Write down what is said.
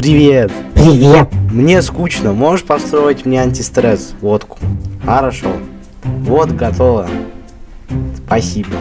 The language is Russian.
Привет. Привет. Мне скучно. Можешь построить мне антистресс? Водку. Хорошо. Вот, готово. Спасибо.